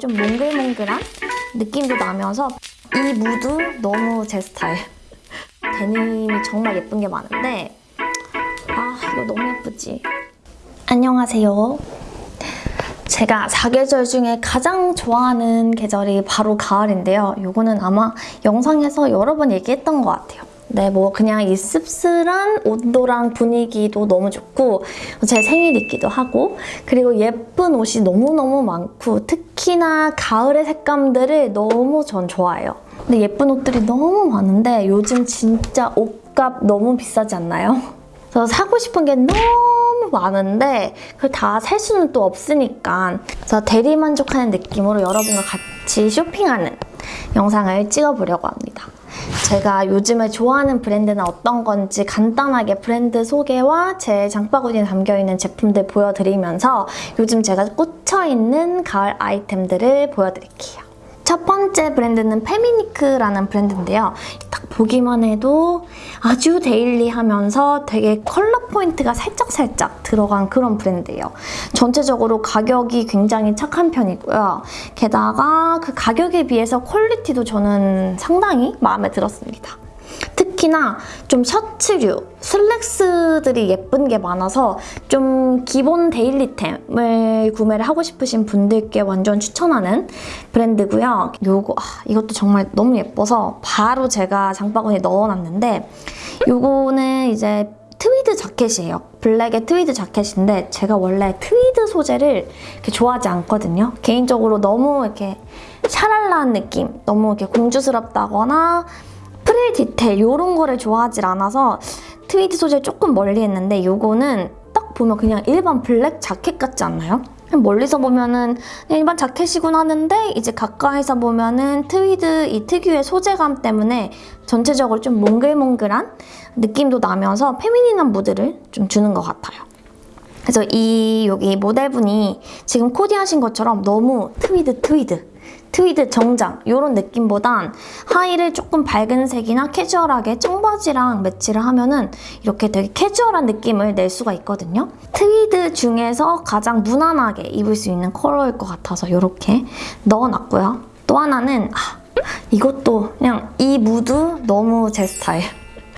좀 몽글몽글한 느낌도 나면서 이 무드 너무 제 스타일. 데님이 정말 예쁜 게 많은데 아 이거 너무 예쁘지? 안녕하세요. 제가 사계절 중에 가장 좋아하는 계절이 바로 가을인데요. 이거는 아마 영상에서 여러 번 얘기했던 것 같아요. 네, 뭐 그냥 이 씁쓸한 온도랑 분위기도 너무 좋고 제 생일이기도 하고 그리고 예쁜 옷이 너무너무 많고 특히나 가을의 색감들을 너무 전 좋아해요. 근데 예쁜 옷들이 너무 많은데 요즘 진짜 옷값 너무 비싸지 않나요? 그래서 사고 싶은 게 너무 많은데 그걸 다 살 수는 또 없으니까 그래서 대리만족하는 느낌으로 여러분과 같이 쇼핑하는 영상을 찍어보려고 합니다. 제가 요즘에 좋아하는 브랜드는 어떤 건지 간단하게 브랜드 소개와 제 장바구니에 담겨있는 제품들 보여드리면서 요즘 제가 꽂혀있는 가을 아이템들을 보여드릴게요. 첫 번째 브랜드는 페미니크라는 브랜드인데요. 딱 보기만 해도 아주 daily하면서 되게 컬러 포인트가 살짝살짝 들어간 그런 브랜드예요. 전체적으로 가격이 굉장히 착한 편이고요. 게다가 그 가격에 비해서 quality도 저는 상당히 마음에 들었습니다. 특히나 좀 셔츠류, 슬랙스들이 예쁜 게 많아서 좀 기본 daily템을 구매를 하고 싶으신 분들께 완전 추천하는 브랜드고요. 요거 아, 이것도 정말 너무 예뻐서 바로 제가 장바구니에 넣어놨는데 요거는 이제 트위드 자켓이에요. 블랙의 트위드 자켓인데 제가 원래 트위드 소재를 좋아하지 않거든요. 개인적으로 너무 이렇게 샤랄라한 느낌, 너무 이렇게 공주스럽다거나 프릴 디테일 이런 거를 좋아하지 않아서 트위드 소재 조금 멀리 했는데 이거는 딱 보면 그냥 일반 블랙 자켓 같지 않나요? 멀리서 보면은 일반 자켓이군 하는데 이제 가까이서 보면은 트위드 이 특유의 소재감 때문에 전체적으로 좀 몽글몽글한 느낌도 나면서 feminine한 무드를 좀 주는 것 같아요. 그래서 이 여기 모델분이 지금 코디하신 것처럼 너무 트위드 트위드 트위드 정장 이런 느낌보단 하의를 조금 밝은 색이나 캐주얼하게 청바지랑 매치를 하면 은 이렇게 되게 캐주얼한 느낌을 낼 수가 있거든요. 트위드 중에서 가장 무난하게 입을 수 있는 컬러일 것 같아서 이렇게 넣어놨고요. 또 하나는 아, 이것도 그냥 이 무드 너무 제 스타일.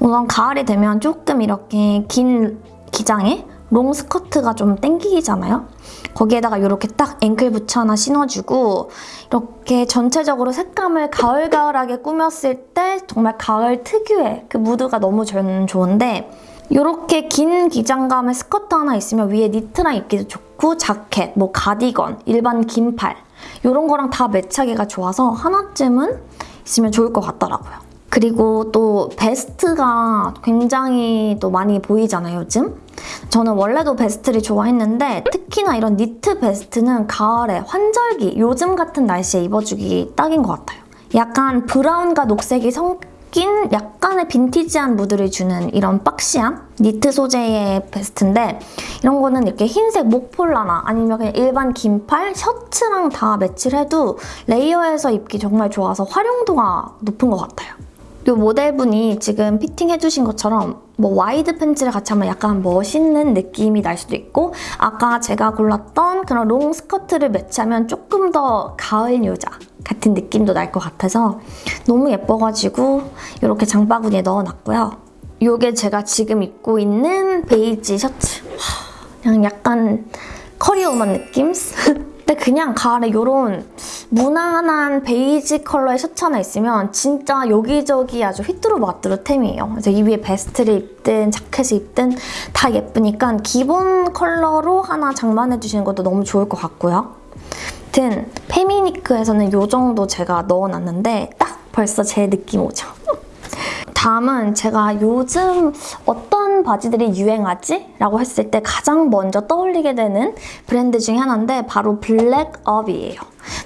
우선 가을이 되면 조금 이렇게 긴 기장에 롱 스커트가 좀 땡기잖아요. 거기에다가 이렇게 딱 앵클 부츠 하나 신어주고 이렇게 전체적으로 색감을 가을가을하게 꾸몄을 때 정말 가을 특유의 그 무드가 너무 좋은데 이렇게 긴 기장감의 스커트 하나 있으면 위에 니트랑 입기도 좋고 자켓, 뭐 가디건, 일반 긴팔 이런 거랑 다 매치하기가 좋아서 하나쯤은 있으면 좋을 것 같더라고요. 그리고 또 베스트가 굉장히 또 많이 보이잖아요, 요즘? 저는 원래도 베스트를 좋아했는데 특히나 이런 니트 베스트는 가을에 환절기, 요즘 같은 날씨에 입어주기 딱인 것 같아요. 약간 브라운과 녹색이 섞인 약간의 빈티지한 무드를 주는 이런 boxy한 니트 소재의 베스트인데 이런 거는 이렇게 흰색 목폴라나 아니면 그냥 일반 긴팔, 셔츠랑 다 매치를 해도 layer해서 입기 정말 좋아서 활용도가 높은 것 같아요. 이 모델분이 지금 fitting해주신 것처럼 뭐 wide 팬츠를 같이 하면 약간 멋있는 느낌이 날 수도 있고 아까 제가 골랐던 그런 롱 스커트를 매치하면 조금 더 가을 여자 같은 느낌도 날 것 같아서 너무 예뻐가지고 이렇게 장바구니에 넣어놨고요. 이게 제가 지금 입고 있는 베이지 셔츠. 그냥 약간 커리어우먼 느낌? 근데 그냥 가을에 이런 무난한 베이지 컬러의 셔츠 하나 있으면 진짜 여기저기 아주 휘뚜루마뚜루템이에요. 그래서 이 위에 베스트를 입든 자켓을 입든 다 예쁘니까 기본 컬러로 하나 장만해주시는 것도 너무 좋을 것 같고요. 아무튼 페미니크에서는 이 정도 제가 넣어놨는데 딱 벌써 제 느낌 오죠? 다음은 제가 요즘 어떤 바지들이 유행하지? 라고 했을 때 가장 먼저 떠올리게 되는 브랜드 중에 하나인데 바로 블랙업이에요.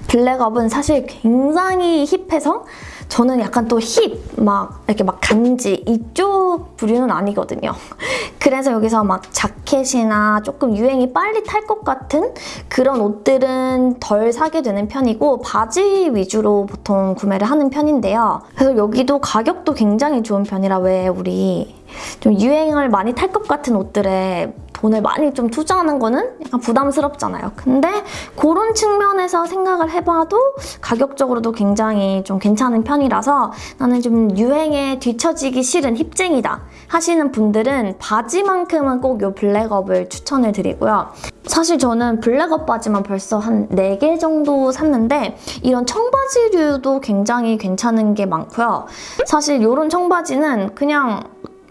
블랙업은 사실 굉장히 힙해서 저는 약간 또 힙, 막 이렇게 막 간지 이쪽 부류는 아니거든요. 그래서 여기서 막 자켓이나 조금 유행이 빨리 탈 것 같은 그런 옷들은 덜 사게 되는 편이고 바지 위주로 보통 구매를 하는 편인데요. 그래서 여기도 가격도 굉장히 좋은 편이라 왜 우리 좀 유행을 많이 탈 것 같은 옷들에 돈을 많이 좀 투자하는 거는 약간 부담스럽잖아요. 근데 그런 측면에서 생각을 해봐도 가격적으로도 굉장히 좀 괜찮은 편이라서 나는 좀 유행에 뒤처지기 싫은 힙쟁이다 하시는 분들은 바지만큼은 꼭 이 블랙업을 추천을 드리고요. 사실 저는 블랙업 바지만 벌써 한 4개 정도 샀는데 이런 청바지류도 굉장히 괜찮은 게 많고요. 사실 이런 청바지는 그냥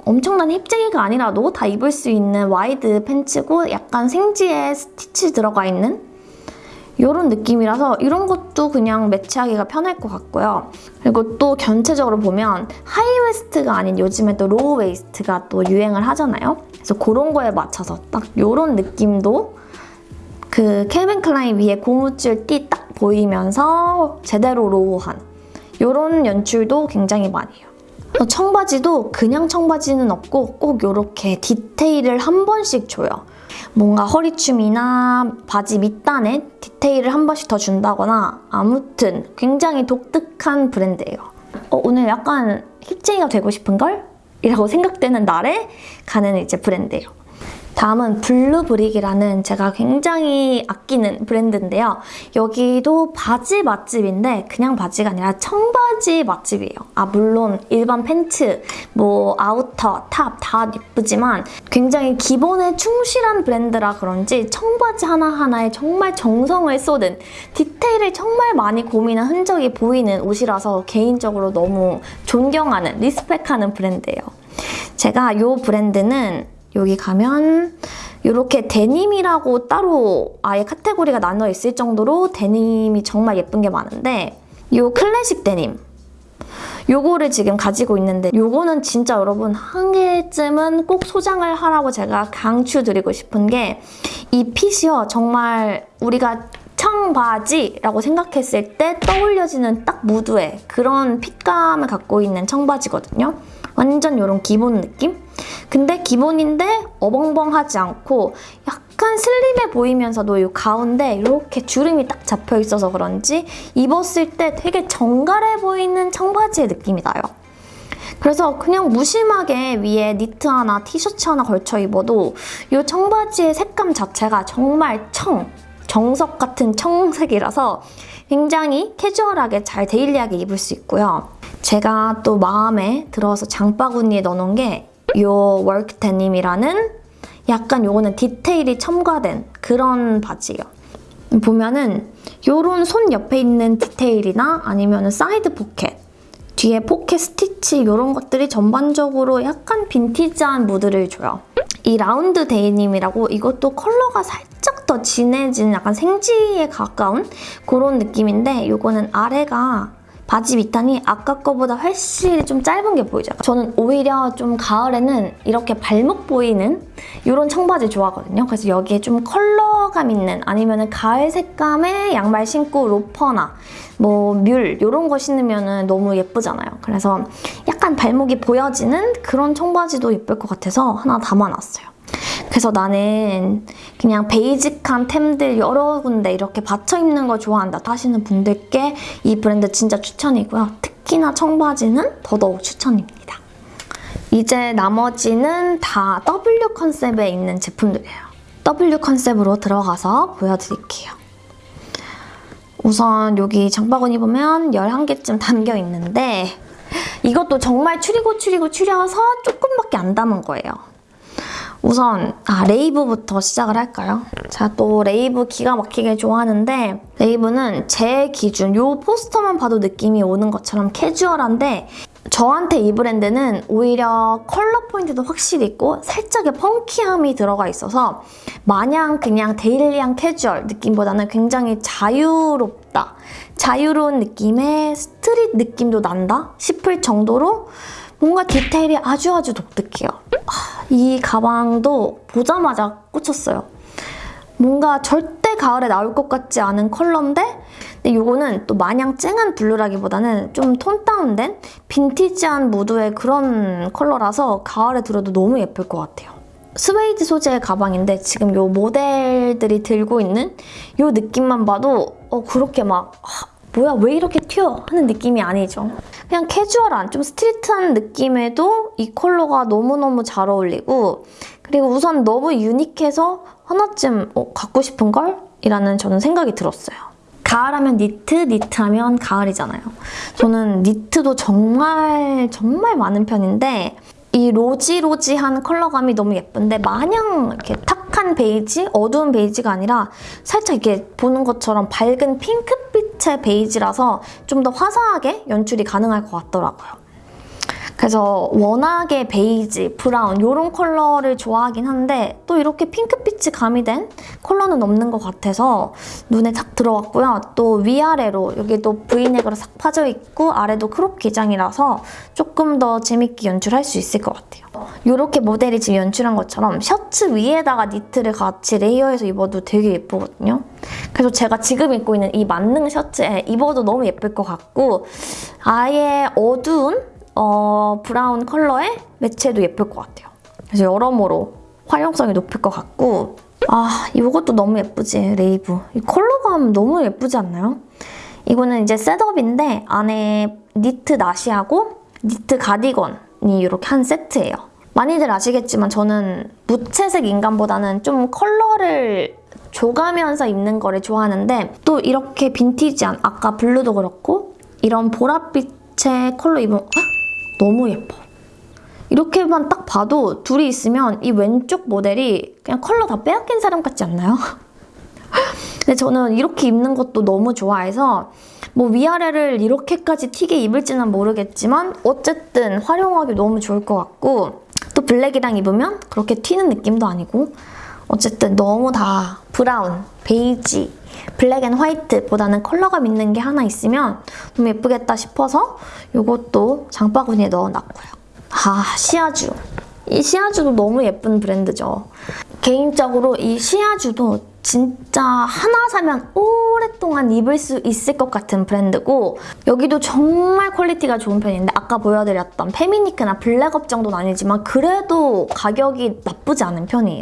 엄청난 hip쟁이가 아니라도 다 입을 수 있는 wide pants고 약간 생지에 스티치 들어가 있는 이런 느낌이라서 이런 것도 그냥 매치하기가 편할 것 같고요. 그리고 또 전체적으로 보면 high waist가 아닌 요즘에 또 low waist가 또 유행을 하잖아요. 그래서 그런 거에 맞춰서 딱 이런 느낌도 그 캘빈 클라인 위에 고무줄 띠 딱 보이면서 제대로 low한 이런 연출도 굉장히 많이 해요. 청바지도 그냥 청바지는 없고 꼭 이렇게 디테일을 한 번씩 줘요. 뭔가 허리춤이나 바지 밑단에 디테일을 한 번씩 더 준다거나 아무튼 굉장히 독특한 브랜드예요. 어, 오늘 약간 hip쟁이가 되고 싶은걸? 이라고 생각되는 날에 가는 이제 브랜드예요. 다음은 블루브릭이라는 제가 굉장히 아끼는 브랜드인데요. 여기도 바지 맛집인데 그냥 바지가 아니라 청바지 맛집이에요. 아 물론 일반 팬츠, 뭐 outer, top 다 예쁘지만 굉장히 기본에 충실한 브랜드라 그런지 청바지 하나하나에 정말 정성을 쏟은 디테일을 정말 많이 고민한 흔적이 보이는 옷이라서 개인적으로 너무 존경하는, respect하는 브랜드예요. 제가 이 브랜드는 여기 가면 이렇게 데님이라고 따로 아예 카테고리가 나눠 있을 정도로 데님이 정말 예쁜 게 많은데 이 클래식 데님 요거를 지금 가지고 있는데 요거는 진짜 여러분 한 개쯤은 꼭 소장을 하라고 제가 강추드리고 싶은 게 이 핏이요 정말 우리가 청바지라고 생각했을 때 떠올려지는 딱 무드의 그런 핏감을 갖고 있는 청바지거든요. 완전 이런 기본 느낌? 근데 기본인데 어벙벙하지 않고 약간 슬림해 보이면서도 이 가운데 이렇게 주름이 딱 잡혀 있어서 그런지 입었을 때 되게 정갈해 보이는 청바지의 느낌이 나요. 그래서 그냥 무심하게 위에 니트 하나, 티셔츠 하나 걸쳐 입어도 이 청바지의 색감 자체가 정말 청, 정석 같은 청색이라서 굉장히 캐주얼하게 잘 데일리하게 입을 수 있고요. 제가 또 마음에 들어서 장바구니에 넣어놓은 그레이 work 데님이라는 약간 요거는 디테일이 첨가된 그런 바지예요. 보면은 요런 선 옆에 있는 디테일이나 아니면 사이드 포켓 뒤에 포켓 스티치 이런 것들이 전반적으로 약간 빈티지한 무드를 줘요. 이 라운드 데이님이라고 이것도 컬러가 살짝 더 진해진 약간 생지에 가까운 그런 느낌인데 이거는 아래가 바지 밑단이 아까 거보다 훨씬 좀 짧은 게 보이죠? 저는 오히려 좀 가을에는 이렇게 발목 보이는 이런 청바지 좋아하거든요. 그래서 여기에 좀 컬러감 있는 아니면 가을 색감의 양말 신고 로퍼나 뭐뮬 이런 거 신으면 너무 예쁘잖아요. 그래서 약간 발목이 보여지는 그런 청바지도 예쁠 것 같아서 하나 담아놨어요. 그래서 나는 그냥 베이직한 템들 여러 군데 이렇게 받쳐 입는 거 좋아한다 하시는 분들께 이 브랜드 진짜 추천이고요. 특히나 청바지는 더더욱 추천입니다. 이제 나머지는 다 W 컨셉에 있는 제품들이에요. W 컨셉으로 들어가서 보여드릴게요. 우선 여기 장바구니 보면 11개쯤 담겨 있는데 이것도 정말 추리고 추리고 추려서 조금밖에 안 담은 거예요. 우선 아 레이브부터 시작을 할까요? 제가 또 레이브 기가 막히게 좋아하는데 레이브는 제 기준 요 포스터만 봐도 느낌이 오는 것처럼 캐주얼한데 저한테 이 브랜드는 오히려 컬러 포인트도 확실히 있고 살짝의 funky함이 들어가 있어서 마냥 그냥 daily한 캐주얼 느낌보다는 굉장히 자유롭다. 자유로운 느낌의 street 느낌도 난다 싶을 정도로 뭔가 디테일이 아주 아주 독특해요. 이 가방도 보자마자 꽂혔어요. 뭔가 절대 가을에 나올 것 같지 않은 컬러인데 근데 이거는 또 마냥 쨍한 블루라기보다는 좀 tone down된 빈티지한 무드의 그런 컬러라서 가을에 들어도 너무 예쁠 것 같아요. 스웨이드 소재의 가방인데 지금 이 모델들이 들고 있는 이 느낌만 봐도 어 그렇게 막 뭐야 왜 이렇게 튀어 하는 느낌이 아니죠. 그냥 캐주얼한 좀 street한 느낌에도 이 컬러가 너무너무 잘 어울리고 그리고 우선 너무 unique해서 하나쯤 어, 갖고 싶은 걸? 이라는 저는 생각이 들었어요. 가을하면 니트, 니트하면 가을이잖아요. 저는 니트도 정말 정말 많은 편인데 이 rosy rosy한 컬러감이 너무 예쁜데 마냥 이렇게 탁한 베이지, 어두운 베이지가 아니라 살짝 이렇게 보는 것처럼 밝은 핑크빛의 베이지라서 좀 더 화사하게 연출이 가능할 것 같더라고요. 그래서 워낙에 베이지, 브라운 이런 컬러를 좋아하긴 한데 또 이렇게 핑크빛이 가미된 컬러는 없는 것 같아서 눈에 탁 들어왔고요. 또 위아래로 여기도 브이넥으로 싹 파져 있고 아래도 crop 기장이라서 조금 더 재밌게 연출할 수 있을 것 같아요. 이렇게 모델이 지금 연출한 것처럼 셔츠 위에다가 니트를 같이 layer해서 입어도 되게 예쁘거든요. 그래서 제가 지금 입고 있는 이 만능 셔츠에 입어도 너무 예쁠 것 같고 아예 어두운 어, 브라운 컬러에 매치해도 예쁠 것 같아요. 그래서 여러모로 활용성이 높을 것 같고 아 이것도 너무 예쁘지 레이브 이 컬러감 너무 예쁘지 않나요? 이거는 이제 setup인데 안에 니트 나시하고 니트 가디건이 이렇게 한 세트예요. 많이들 아시겠지만 저는 무채색 인간보다는 좀 컬러를 줘가면서 입는 거를 좋아하는데 또 이렇게 빈티지한 아까 블루도 그렇고 이런 보랏빛의 컬러 입으면 헉? 너무 예뻐. 이렇게만 딱 봐도 둘이 있으면 이 왼쪽 모델이 그냥 컬러 다 빼앗긴 사람 같지 않나요? 근데 저는 이렇게 입는 것도 너무 좋아해서 뭐 위아래를 이렇게까지 튀게 입을지는 모르겠지만 어쨌든 활용하기 너무 좋을 것 같고 또 블랙이랑 입으면 그렇게 튀는 느낌도 아니고 어쨌든 너무 다 브라운, 베이지, black and white보다는 컬러감 있는 게 하나 있으면 너무 예쁘겠다 싶어서 이것도 장바구니에 넣어놨고요. 아, 시야쥬. 이 시야쥬도 너무 예쁜 브랜드죠. 개인적으로 이 시야쥬도 진짜 하나 사면 오랫동안 입을 수 있을 것 같은 브랜드고 여기도 정말 퀄리티가 좋은 편인데 아까 보여드렸던 페미니크나 블랙업 정도는 아니지만 그래도 가격이 나쁘지 않은 편이에요.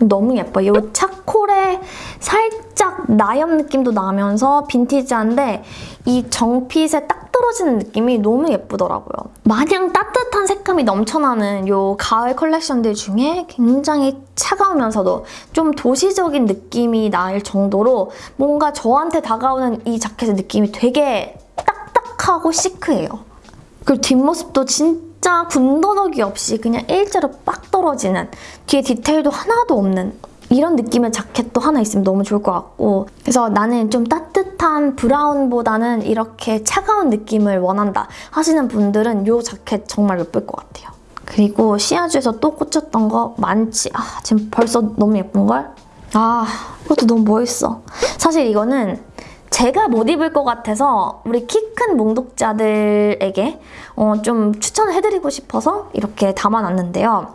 너무 예뻐. 이 차콜에 살짝 나염 느낌도 나면서 빈티지한데 이 정핏에 딱 떨어지는 느낌이 너무 예쁘더라고요. 마냥 따뜻한 색감이 넘쳐나는 이 가을 컬렉션들 중에 굉장히 차가우면서도 좀 도시적인 느낌이 날 정도로 뭔가 저한테 다가오는 이 자켓의 느낌이 되게 딱딱하고 시크해요. 그리고 뒷모습도 진짜 진짜 군더더기 없이 그냥 일자로 빡 떨어지는 뒤에 디테일도 하나도 없는 이런 느낌의 자켓도 하나 있으면 너무 좋을 것 같고 그래서 나는 좀 따뜻한 브라운보다는 이렇게 차가운 느낌을 원한다 하시는 분들은 이 자켓 정말 예쁠 것 같아요. 그리고 시아주에서 또 꽂혔던 거 많지. 아 지금 벌써 너무 예쁜걸? 아 이것도 너무 멋있어. 사실 이거는 제가 못 입을 것 같아서 우리 키 큰 몽독자들에게 어, 좀 추천을 해드리고 싶어서 이렇게 담아놨는데요.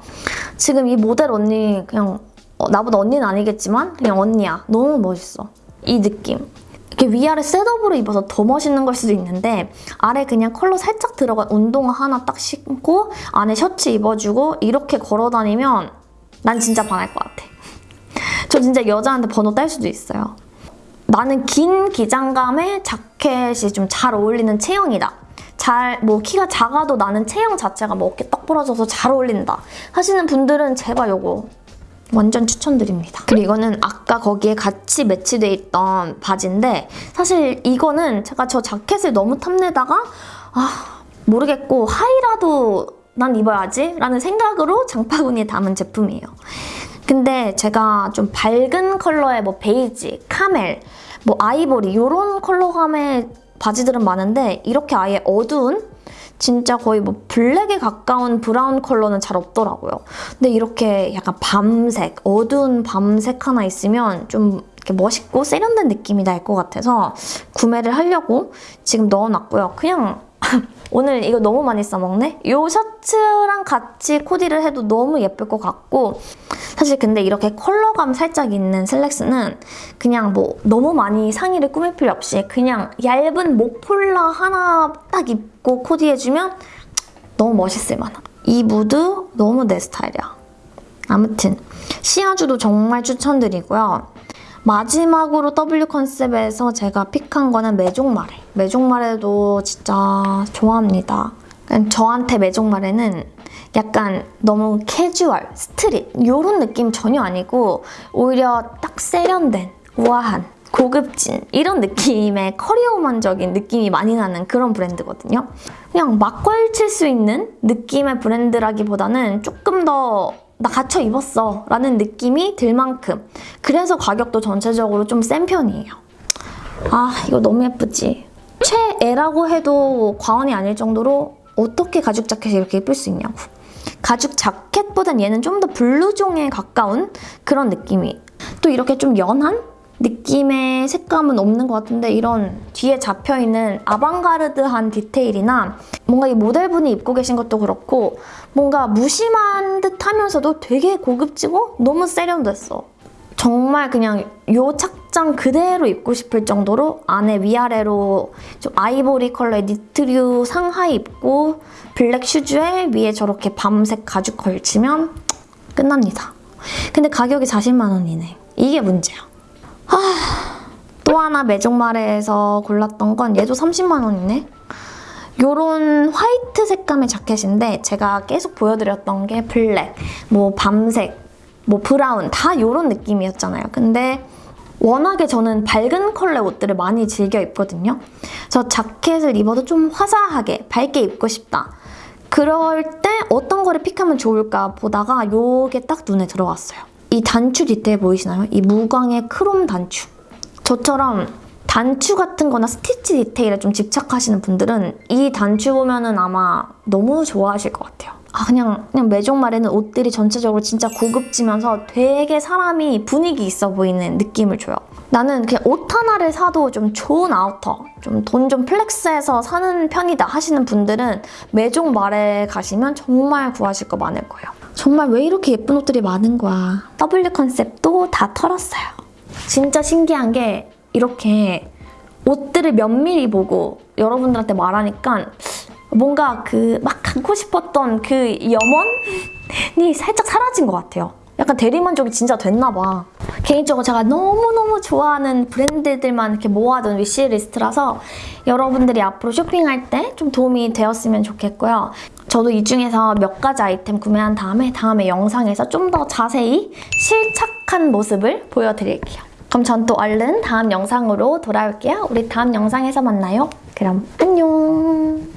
지금 이 모델 언니 그냥 어, 나보다 언니는 아니겠지만 그냥 언니야. 너무 멋있어. 이 느낌. 이렇게 위아래 셋업으로 입어서 더 멋있는 걸 수도 있는데 아래 그냥 컬러 살짝 들어간 운동화 하나 딱 신고 안에 셔츠 입어주고 이렇게 걸어다니면 난 진짜 반할 것 같아. 저 진짜 여자한테 번호 딸 수도 있어요. 나는 긴 기장감에 자켓이 좀 잘 어울리는 체형이다. 잘, 뭐 키가 작아도 나는 체형 자체가 뭐 어깨 떡 부러져서 잘 어울린다 하시는 분들은 제발 요거 완전 추천드립니다. 그리고 이거는 아까 거기에 같이 매치돼 있던 바지인데 사실 이거는 제가 저 자켓을 너무 탐내다가 아 모르겠고 하이라도 난 입어야지 라는 생각으로 장바구니에 담은 제품이에요. 근데 제가 좀 밝은 컬러의 뭐 베이지, 카멜, 뭐 아이보리 이런 컬러감의 바지들은 많은데 이렇게 아예 어두운 진짜 거의 뭐 블랙에 가까운 브라운 컬러는 잘 없더라고요. 근데 이렇게 약간 밤색, 어두운 밤색 하나 있으면 좀 이렇게 멋있고 세련된 느낌이 날 것 같아서 구매를 하려고 지금 넣어놨고요. 그냥 오늘 이거 너무 많이 써먹네? 이 셔츠랑 같이 코디를 해도 너무 예쁠 것 같고 사실 근데 이렇게 컬러감 살짝 있는 슬랙스는 그냥 뭐 너무 많이 상의를 꾸밀 필요 없이 그냥 얇은 목폴라 하나 딱 입고 코디해주면 너무 멋있을 만한 이 무드 너무 내 스타일이야. 아무튼 시아주도 정말 추천드리고요. 마지막으로 W 컨셉에서 제가 pick한 거는 메종마레. 메종마레도 진짜 좋아합니다. 저한테 메종마레는 약간 너무 캐주얼, street 이런 느낌 전혀 아니고 오히려 딱 세련된, 우아한, 고급진 이런 느낌의 커리어우먼적인 느낌이 많이 나는 그런 브랜드거든요. 그냥 막 걸칠 수 있는 느낌의 브랜드라기보다는 조금 더 나 갖춰 입었어 라는 느낌이 들 만큼 그래서 가격도 전체적으로 좀 센 편이에요. 아 이거 너무 예쁘지? 최애라고 해도 과언이 아닐 정도로 어떻게 가죽 자켓이 이렇게 예쁠 수 있냐고. 가죽 자켓보단 얘는 좀 더 블루종에 가까운 그런 느낌이. 또 이렇게 좀 연한 느낌의 색감은 없는 것 같은데 이런 뒤에 잡혀있는 아방가르드한 디테일이나 뭔가 이 모델분이 입고 계신 것도 그렇고 뭔가 무심한 듯 하면서도 되게 고급지고 너무 세련됐어. 정말 그냥 요 착장 그대로 입고 싶을 정도로 안에 위아래로 좀 아이보리 컬러의 니트류 상하의 입고 블랙 슈즈에 위에 저렇게 밤색 가죽 걸치면 끝납니다. 근데 가격이 40만 원이네. 이게 문제야. 하... 또 하나 메종마레에서 골랐던 건 얘도 30만 원이네. 요런 화이트 색감의 자켓인데 제가 계속 보여드렸던 게 블랙, 뭐 밤색, 뭐 브라운 다 요런 느낌이었잖아요. 근데 워낙에 저는 밝은 컬러 옷들을 많이 즐겨 입거든요. 저 자켓을 입어도 좀 화사하게 밝게 입고 싶다. 그럴 때 어떤 거를 pick하면 좋을까 보다가 요게 딱 눈에 들어왔어요. 이 단추 디테일 보이시나요? 이 무광의 크롬 단추. 저처럼 단추 같은 거나 스티치 디테일에 좀 집착하시는 분들은 이 단추 보면은 아마 너무 좋아하실 것 같아요. 아 그냥 그냥 메종마레는 옷들이 전체적으로 진짜 고급지면서 되게 사람이 분위기 있어 보이는 느낌을 줘요. 나는 그냥 옷 하나를 사도 좀 좋은 아우터, 좀 돈좀 flex해서 사는 편이다 하시는 분들은 메종마레 가시면 정말 구하실 거 많을 거예요. 정말 왜 이렇게 예쁜 옷들이 많은 거야. W 컨셉도 다 털었어요. 진짜 신기한 게 이렇게 옷들을 면밀히 보고 여러분들한테 말하니까 뭔가 그 막 갖고 싶었던 그 염원이 살짝 사라진 것 같아요. 약간 대리만족이 진짜 됐나 봐. 개인적으로 제가 너무너무 좋아하는 브랜드들만 이렇게 모아둔 위시리스트라서 여러분들이 앞으로 쇼핑할 때 좀 도움이 되었으면 좋겠고요. 저도 이 중에서 몇 가지 아이템 구매한 다음에 다음에 영상에서 좀 더 자세히 실착한 모습을 보여드릴게요. 그럼 전 또 얼른 다음 영상으로 돌아올게요. 우리 다음 영상에서 만나요. 그럼 안녕!